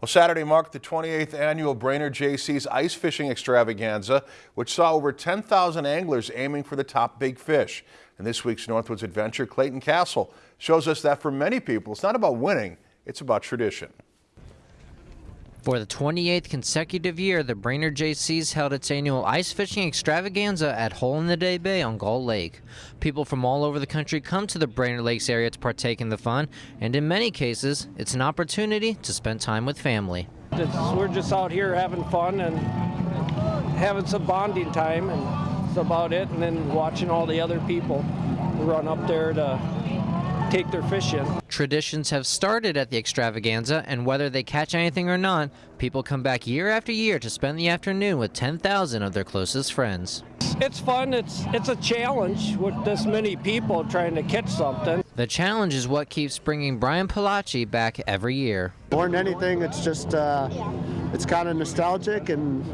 Well, Saturday marked the 28th annual Brainerd Jaycees Ice Fishing Extravaganza, which saw over 10,000 anglers aiming for the top big fish. And this week's Northwoods Adventure, Clayton Castle, shows us that for many people, it's not about winning, it's about tradition. For the 28th consecutive year, the Brainerd Jaycees held its annual ice fishing extravaganza at Hole in the Day Bay on Gull Lake. People from all over the country come to the Brainerd Lakes area to partake in the fun, and in many cases, it's an opportunity to spend time with family. It's, we're just out here having fun and having some bonding time, and that's about it, and then watching all the other people run up there to take their fish in. Traditions have started at the extravaganza, and whether they catch anything or not, people come back year after year to spend the afternoon with 10,000 of their closest friends. It's fun. It's it's a challenge with this many people trying to catch something. The challenge is what keeps bringing Brian Palacci back every year. More than anything, it's just uh, it's kind of nostalgic, and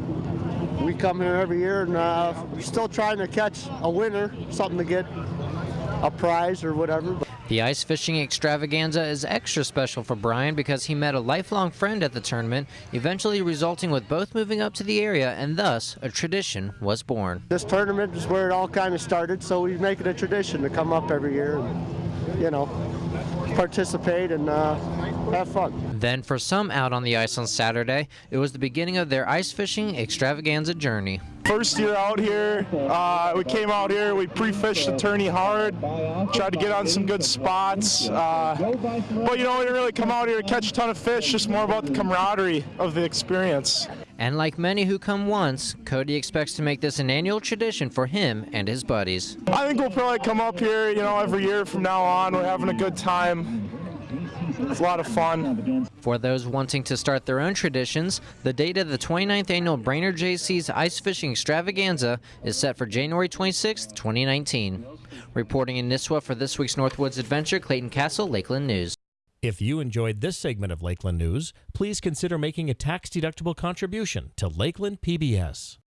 we come here every year and uh, we're still trying to catch a winner, something to get a prize or whatever. The ice fishing extravaganza is extra special for Brian because he met a lifelong friend at the tournament, eventually resulting with both moving up to the area and thus a tradition was born. This tournament is where it all kind of started, so we make it a tradition to come up every year and, you know, participate and uh, have fun. Then for some out on the ice on Saturday, it was the beginning of their ice fishing extravaganza journey. First year out here, uh, we came out here, we pre-fished the tourney hard, tried to get on some good spots. Uh, but you know, we didn't really come out here to catch a ton of fish, just more about the camaraderie of the experience. And like many who come once, Cody expects to make this an annual tradition for him and his buddies. I think we'll probably come up here, you know, every year from now on. We're having a good time. It's a lot of fun. For those wanting to start their own traditions, the date of the 29th annual Brainerd Jaycees Ice Fishing Extravaganza is set for January 26, 2019. Reporting in Nisswa for this week's Northwoods Adventure, Clayton Castle, Lakeland News. If you enjoyed this segment of Lakeland News, please consider making a tax-deductible contribution to Lakeland PBS.